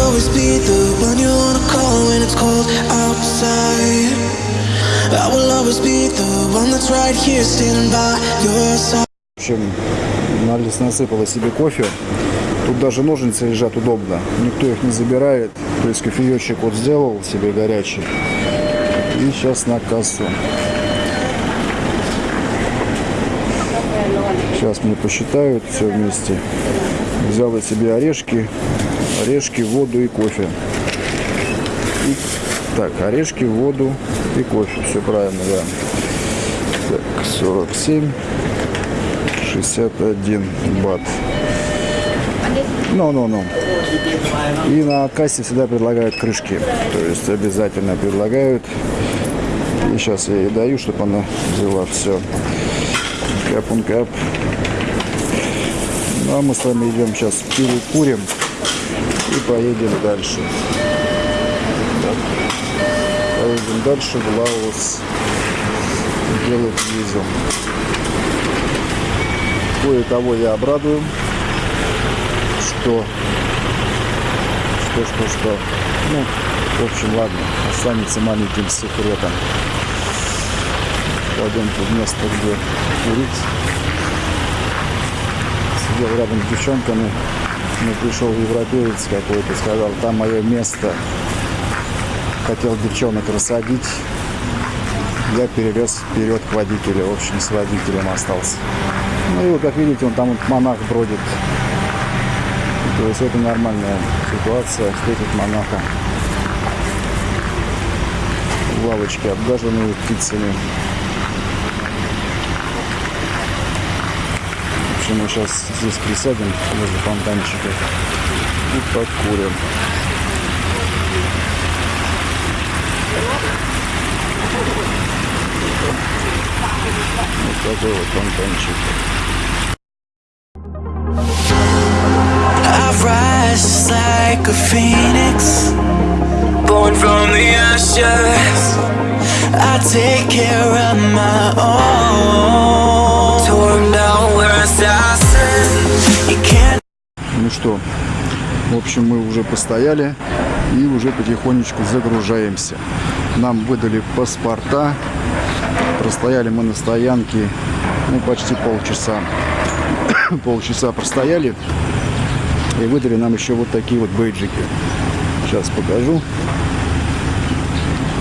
always be the one you wanna call when it's cold outside. I will always be the one that's right here standing by your side. В общем, Нарлис насыпала себе кофе. Тут даже ножницы лежат удобно. Никто их не забирает. То есть кофеечек вот сделал себе горячий. И сейчас на кассу. Сейчас мне посчитают все вместе. Взял я себе орешки, орешки, воду и кофе. И, так, орешки, воду и кофе. Все правильно, да. Так, 47, 61 бат. Ну, ну, ну. И на кассе всегда предлагают крышки. То есть обязательно предлагают. И сейчас я ей даю, чтобы она взяла все. Кэп он кэп. Ну, а мы с вами идем сейчас перекурим поедем дальше. Поедем дальше в Лаос. Делать визу. Кое-кого я обрадую. Что? Что, что, что? Ну, в общем, ладно. Останется маленьким секретом. Пойдем в место, где курить. Сидел рядом с девчонками. Ну, пришел европеец какой-то, сказал, там мое место. Хотел девчонок рассадить. Я перевез вперед к водителю. В общем, с водителем остался. Ну и вот, как видите, он там вот монах бродит. То есть это нормальная ситуация, встретить монаха. Лавочки обгаженные птицами. Общем, мы сейчас здесь присядем возле фонтанчика и покурим. Вот такой вот фонтанчик. Like a phoenix, born from the ashes. I take care of my own. Что, в общем, мы уже постояли и уже потихонечку загружаемся. Нам выдали паспорта. Простояли мы на стоянке ну, почти полчаса. полчаса простояли и выдали нам еще вот такие вот бейджики. Сейчас покажу.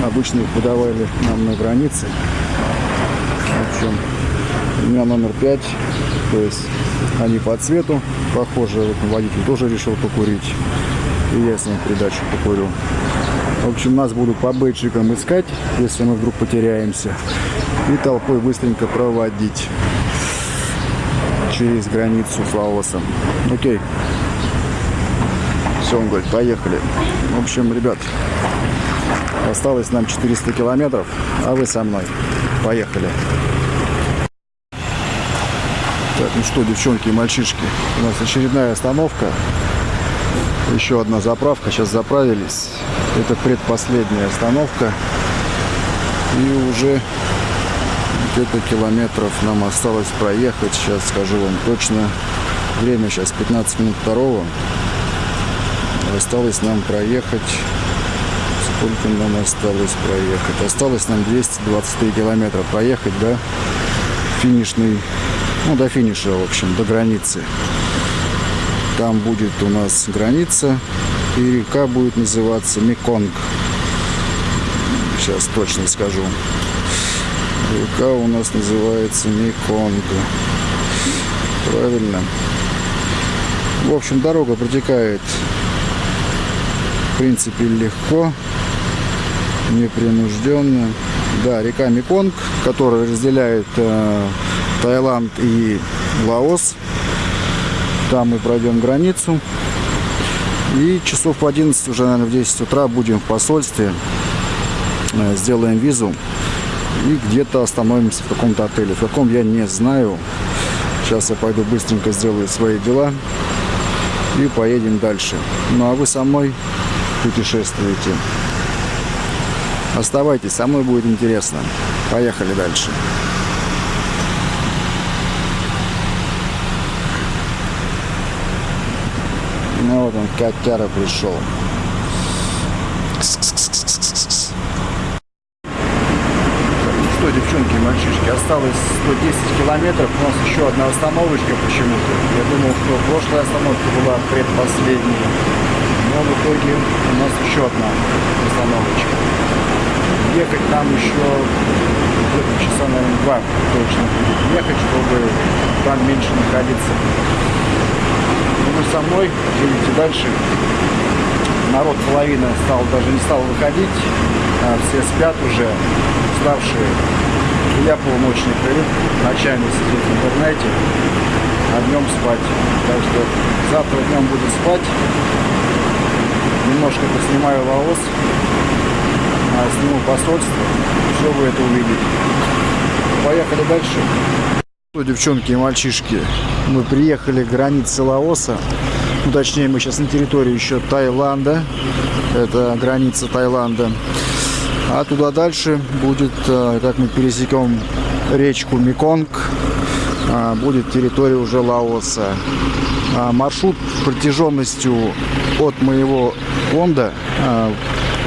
Обычно их выдавали нам на границе. В общем, у меня номер 5. То есть они по цвету похожи. Вот водитель тоже решил покурить. И я с ним придачу покурю. В общем, нас будут по бейджикам искать, если мы вдруг потеряемся. И толпой быстренько проводить через границу с Лаосом. Окей. Все, он говорит, поехали. В общем, ребят, осталось нам 400 километров, а вы со мной. Поехали. Ну что, девчонки и мальчишки, у нас очередная остановка. Еще одна заправка, сейчас заправились. Это предпоследняя остановка. И уже где-то километров нам осталось проехать. Сейчас скажу вам точно. Время сейчас 15 минут второго. Осталось нам проехать. Сколько нам осталось проехать? Осталось нам 223 километра проехать, да? Финишный, ну, до финиша, в общем, до границы. Там будет у нас граница, и река будет называться Меконг. Сейчас точно скажу. Река у нас называется Меконг. Правильно. В общем, дорога протекает, в принципе, легко, непринужденно. Да, река Меконг, которая разделяет э, Таиланд и Лаос. Там мы пройдем границу. И часов в 11, уже, наверное, в 10 утра будем в посольстве. Э, Сделаем визу. И где-то остановимся в каком-то отеле. В каком я не знаю. Сейчас я пойду быстренько сделаю свои дела. И поедем дальше. Ну а вы со мной путешествуете. Оставайтесь, со мной будет интересно. Поехали дальше. Ну вот он, котяра пришел. Что, девчонки мальчишки, осталось 110 километров, у нас еще одна остановочка почему-то. Я думал, что прошлая остановка была предпоследней, но в итоге у нас еще одна остановочка. Ехать нам еще часа, наверное, два точно будет ехать, чтобы там меньше находиться. Вы со мной едете дальше. Народ половина стал, даже не стал выходить, а все спят уже, уставшие. Я полночный привык ночами сидеть в интернете, а днем спать. Так что завтра днем буду спать. Немножко поснимаю волос, а сниму посольство, вы это увидите. Поехали дальше. Ну, девчонки и мальчишки, мы приехали к границе Лаоса. Ну, точнее, мы сейчас на территории еще Таиланда. Это граница Таиланда. А туда дальше будет, э, как мы пересекем речку Меконг, а, будет территория уже Лаоса. А, маршрут протяженностью от моего фонда а,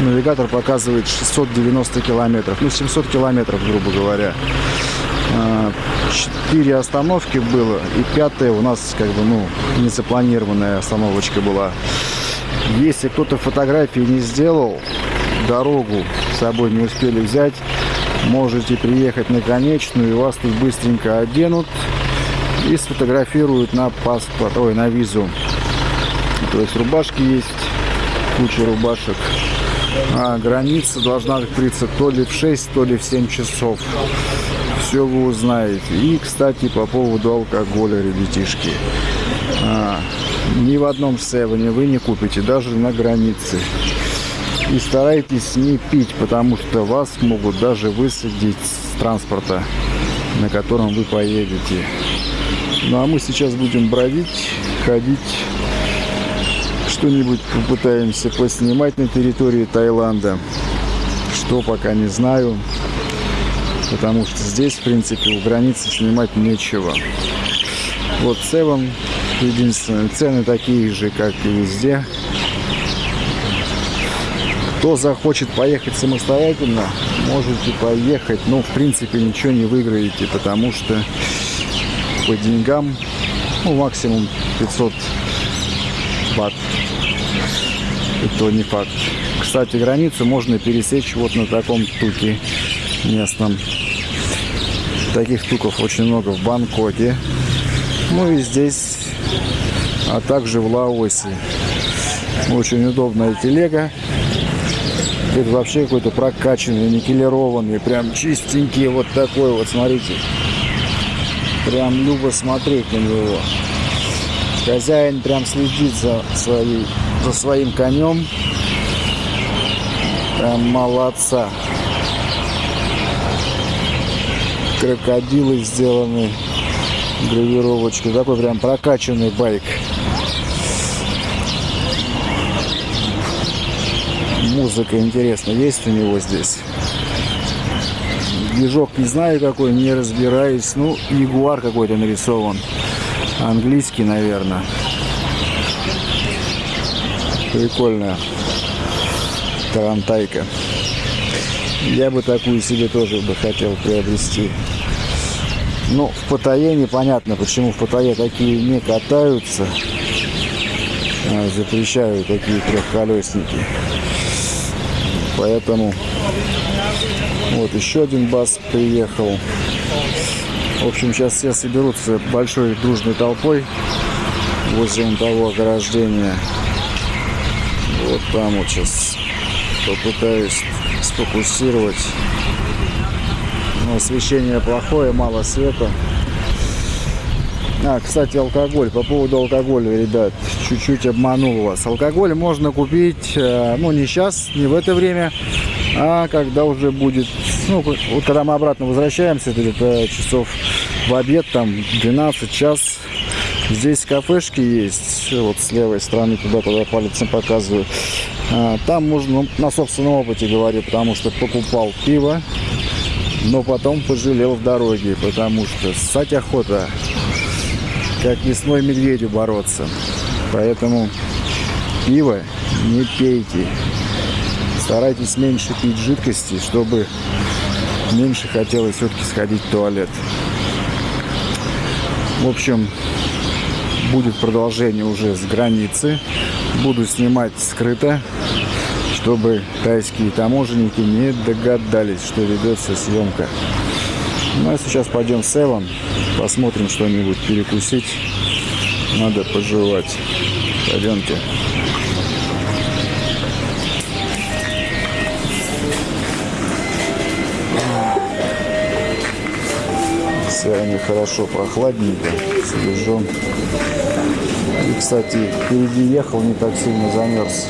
навигатор показывает 690 километров, ну 700 километров, грубо говоря. Четыре остановки было, и пятая у нас как бы, ну, незапланированная остановочка была. Если кто-то фотографии не сделал, дорогу с собой не успели взять, можете приехать на конечную, и вас тут быстренько оденут и сфотографируют на паспорт, ой, на визу. То есть рубашки есть, куча рубашек. А граница должна открыться то ли в 6, то ли в 7 часов. Все вы узнаете. И, кстати, по поводу алкоголя, ребятишки. А, ни в одном севене вы не купите, даже на границе. И старайтесь не пить, потому что вас могут даже высадить с транспорта, на котором вы поедете. Ну а мы сейчас будем бродить, ходить, что-нибудь попытаемся поснимать на территории Таиланда. Что пока не знаю, потому что здесь, в принципе, у границы снимать нечего. Вот Севен, единственное, цены такие же, как и везде. Кто захочет поехать самостоятельно, можете поехать. Но, в принципе, ничего не выиграете, потому что по деньгам, ну, максимум 500 бат. Это не факт. Кстати, границу можно пересечь вот на таком туке местном. Таких туков очень много в Бангкоке. Ну и здесь, а также в Лаосе. Очень удобная телега. Это вообще какой-то прокачанный, никелированный, прям чистенький вот такой вот, смотрите. Прям любо смотреть на него. Хозяин прям следит за, своей, за своим конем. Прям молодца. Крокодилы сделаны гравировочкой. Такой прям прокачанный байк. музыка интересно есть у него здесь. Движок не знаю какой, не разбираюсь. Ну, ягуар какой-то нарисован. Английский, наверное. Прикольная тарантайка. Я бы такую себе тоже бы хотел приобрести. Ну, в Паттайе непонятно, почему в Паттайе такие не катаются. А, запрещают такие трехколесники. Поэтому вот еще один бас приехал. В общем, сейчас все соберутся большой дружной толпой возле того ограждения. Вот там вот сейчас попытаюсь сфокусировать. Освещение плохое, мало света. А, кстати, алкоголь. По поводу алкоголя, ребят, чуть-чуть обманул вас. Алкоголь можно купить, э, ну, не сейчас, не в это время, а когда уже будет, ну, вот когда мы обратно возвращаемся, это где-то часов в обед, там, 12 час. Здесь кафешки есть, вот с левой стороны, туда-туда пальцем показываю. А, там можно, ну, на собственном опыте говорю, потому что покупал пиво, но потом пожалел в дороге, потому что ссать охота как весной медведю бороться. Поэтому пиво не пейте. Старайтесь меньше пить жидкости, чтобы меньше хотелось все-таки сходить в туалет. В общем, будет продолжение уже с границы. Буду снимать скрыто, чтобы тайские таможенники не догадались, что ведется съемка. Ну а сейчас пойдем в Севан, посмотрим что-нибудь перекусить. Надо пожевать. Пойдемте. Сегодня хорошо прохладненько, свежо. И, кстати, впереди ехал, не так сильно замерз.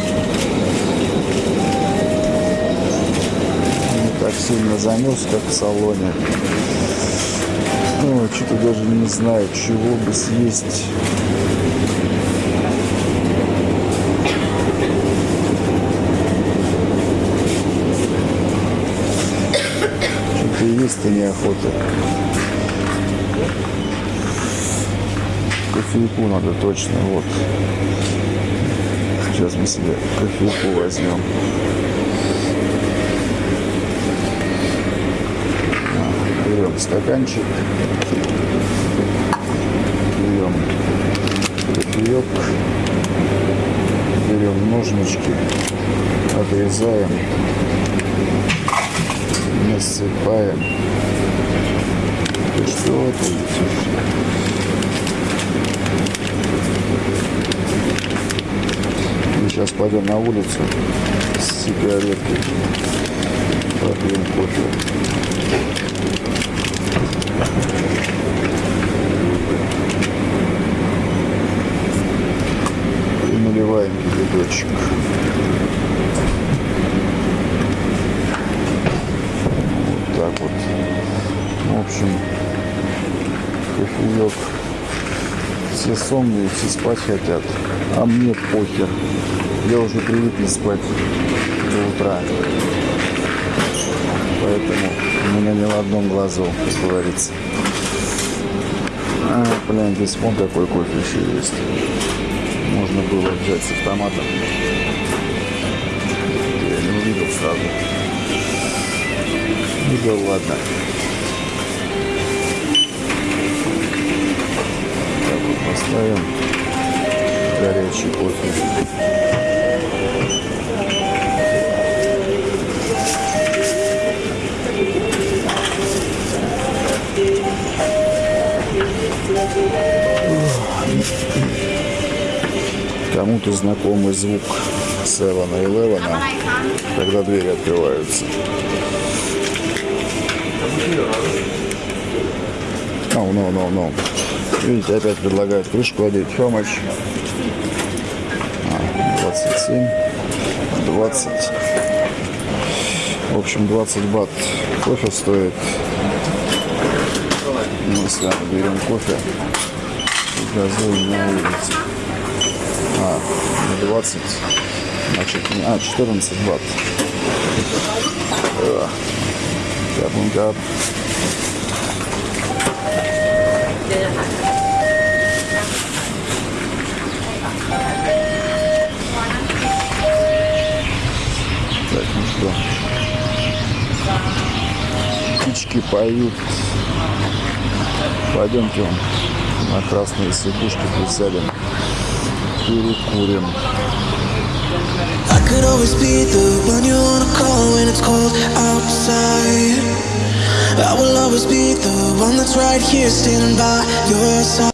Так сильно замерз, как в салоне. Ну, что-то даже не знаю, чего бы съесть. Что-то есть-то неохота. Кофейку надо точно, вот. Сейчас мы себе кофейку возьмем. Берем стаканчик. Берем кофеек. Берем ножнички. Отрезаем. Насыпаем. Ты что ты? Мы сейчас пойдем на улицу с сигаретой. Попьем кофе. И кипяточек. Вот так вот. В общем, кофеек. Все сонные, все спать хотят. А мне похер. Я уже привык не спать до утра. Поэтому у меня не в одном глазу, как говорится. А, блин, здесь вон какой кофе еще есть. Можно было взять с автоматом. Я не увидел сразу. Ну да ладно. Так вот поставим горячий кофе. Кому-то знакомый звук Севена и Левена, когда двери открываются. Oh, no, no, no. Видите, опять предлагают крышку одеть. How much? А, 27, 20. В общем, 20 бат кофе стоит. Мы с вами берем кофе и газуем на улице. А, не 20, значит, а, 14 бат. Да. Капункап. Так, ну что. Птички поют. Пойдемте на красные сидушки присядем. Перекурим. I could always be the one you wanna call when it's cold outside. I will always be the one that's right here standing by your side.